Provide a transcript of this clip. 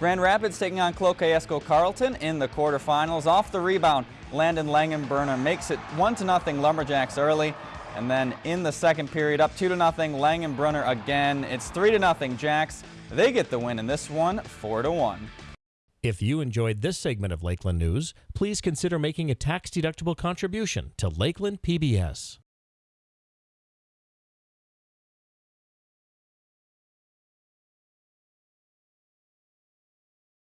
Grand Rapids taking on Cloquet Carlton in the quarterfinals. Off the rebound, Landon Langenbrunner makes it 1 to nothing Lumberjacks early. And then in the second period, up 2 to nothing Langenbrunner again. It's 3 to nothing Jacks. They get the win in this one, 4 to 1. If you enjoyed this segment of Lakeland News, please consider making a tax-deductible contribution to Lakeland PBS.